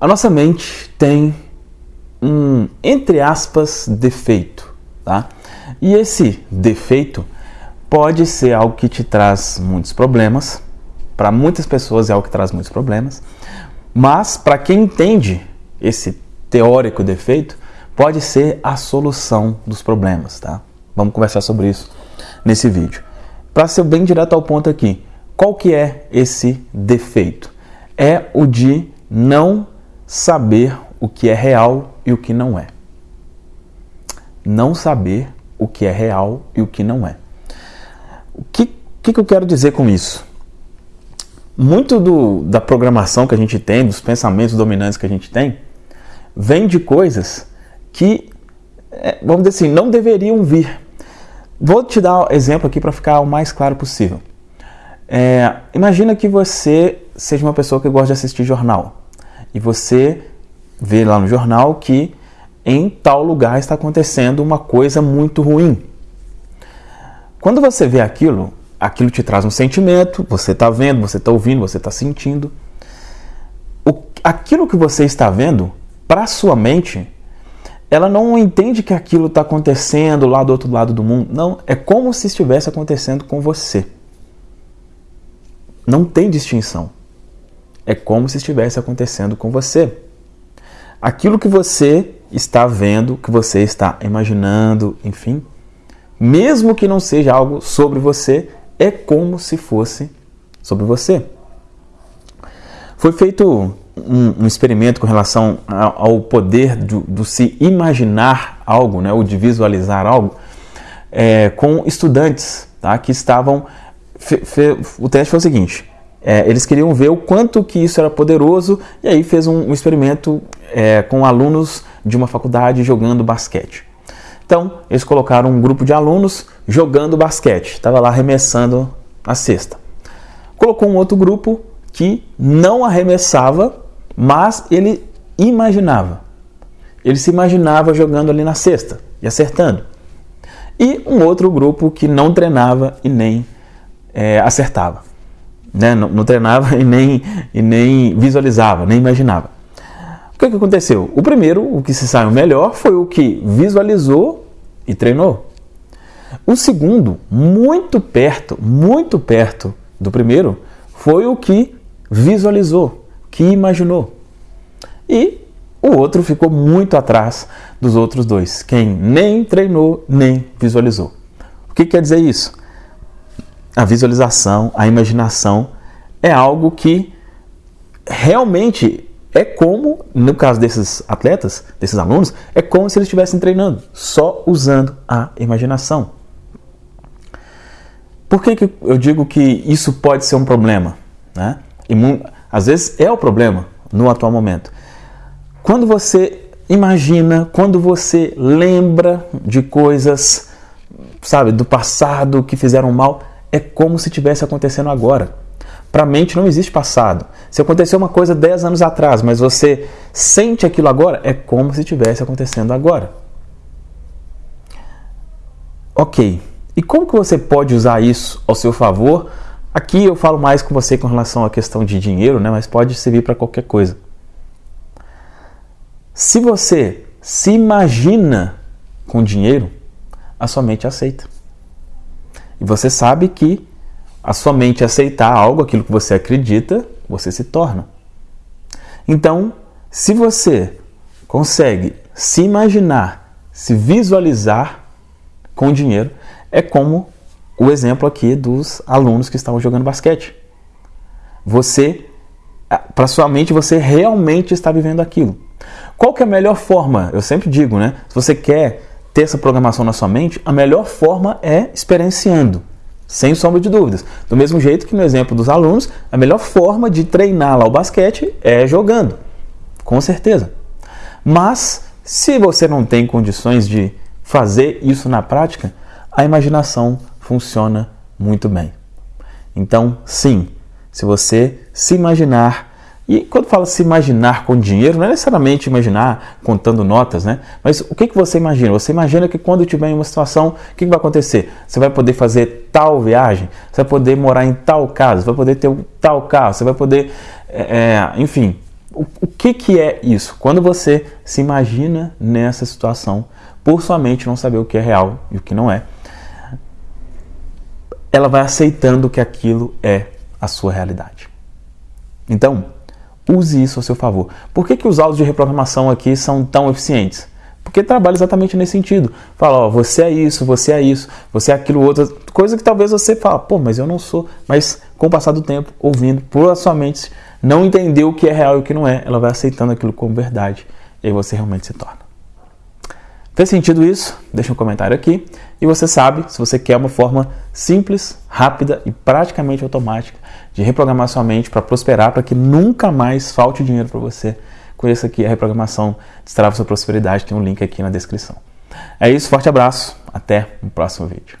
A nossa mente tem um, entre aspas, defeito, tá? E esse defeito pode ser algo que te traz muitos problemas. Para muitas pessoas é algo que traz muitos problemas. Mas para quem entende esse teórico defeito, pode ser a solução dos problemas, tá? Vamos conversar sobre isso nesse vídeo. Para ser bem direto ao ponto aqui, qual que é esse defeito? É o de não saber o que é real e o que não é. Não saber o que é real e o que não é. O que, que, que eu quero dizer com isso? Muito do, da programação que a gente tem, dos pensamentos dominantes que a gente tem, vem de coisas que, é, vamos dizer assim, não deveriam vir. Vou te dar um exemplo aqui para ficar o mais claro possível. É, imagina que você seja uma pessoa que gosta de assistir jornal e você vê lá no jornal que em tal lugar está acontecendo uma coisa muito ruim. Quando você vê aquilo, aquilo te traz um sentimento, você está vendo, você está ouvindo, você está sentindo. O, aquilo que você está vendo, para sua mente, ela não entende que aquilo está acontecendo lá do outro lado do mundo. Não, é como se estivesse acontecendo com você. Não tem distinção. É como se estivesse acontecendo com você. Aquilo que você está vendo, que você está imaginando, enfim, mesmo que não seja algo sobre você, é como se fosse sobre você. Foi feito um, um experimento com relação ao poder do, do, se imaginar algo, né, ou de visualizar algo, é, com estudantes tá, que estavam. Fe, fe, o teste foi o seguinte: é, eles queriam ver o quanto que isso era poderoso e aí fez um, um experimento é, com alunos de uma faculdade jogando basquete. Então, eles colocaram um grupo de alunos jogando basquete, estava lá arremessando a cesta. Colocou um outro grupo que não arremessava, mas ele imaginava. Ele se imaginava jogando ali na cesta e acertando. E um outro grupo que não treinava e nem é, acertava. Né? Não, não, treinava e nem, e nem visualizava, nem imaginava. O que, que aconteceu? O primeiro, o que se saiu melhor, foi o que visualizou e treinou. O segundo, muito perto, muito perto do primeiro, foi o que visualizou, que imaginou. E o outro ficou muito atrás dos outros dois, quem nem treinou nem visualizou. O que quer dizer isso? A visualização, a imaginação é algo que realmente é como, no caso desses atletas, desses alunos, é como se eles estivessem treinando, só usando a imaginação. Por que, que eu digo que isso pode ser um problema? Né? E, às vezes é o problema no atual momento. Quando você imagina, quando você lembra de coisas, sabe, do passado que fizeram mal, é como se tivesse acontecendo agora. Para a mente não existe passado. Se aconteceu uma coisa 10 anos atrás, mas você sente aquilo agora, é como se tivesse acontecendo agora. Ok. E como que você pode usar isso ao seu favor Aqui eu falo mais com você com relação à questão de dinheiro, né? mas pode servir para qualquer coisa. Se você se imagina com dinheiro, a sua mente aceita. E você sabe que a sua mente aceitar algo, aquilo que você acredita, você se torna. Então, se você consegue se imaginar, se visualizar com dinheiro, é como o exemplo aqui dos alunos que estavam jogando basquete. Você, para sua mente, você realmente está vivendo aquilo. Qual que é a melhor forma? Eu sempre digo, né? Se você quer ter essa programação na sua mente, a melhor forma é experienciando, sem sombra de dúvidas. Do mesmo jeito que no exemplo dos alunos, a melhor forma de treinar lá o basquete é jogando, com certeza. Mas se você não tem condições de fazer isso na prática, a imaginação funciona muito bem. Então, sim, se você se imaginar, e quando fala se imaginar com dinheiro, não é necessariamente imaginar contando notas, né? Mas o que, que você imagina? Você imagina que quando tiver em uma situação, o que, que vai acontecer? Você vai poder fazer tal viagem, você vai poder morar em tal casa, você vai poder ter tal carro, você vai poder, é, é enfim, O, o que, que é isso? Quando você se imagina nessa situação, por sua mente não saber o que é real e o que não é, ela vai aceitando que aquilo é a sua realidade. Então, use isso a seu favor. Por que, que os áudios de reprogramação aqui são tão eficientes? Porque trabalha exatamente nesse sentido. Fala, ó, você é isso, você é isso, você é aquilo outro, coisa que talvez você fala, pô, mas eu não sou. Mas com o passar do tempo, ouvindo, por a sua mente não entender o que é real e o que não é, ela vai aceitando aquilo como verdade e aí você realmente se torna. Fez sentido isso? Deixa um comentário aqui. E você sabe, se você quer uma forma simples, rápida e praticamente automática de reprogramar sua mente para prosperar, para que nunca mais falte dinheiro para você, conheça aqui a reprogramação Destrava Sua Prosperidade. Tem um link aqui na descrição. É isso, forte abraço, até o próximo vídeo.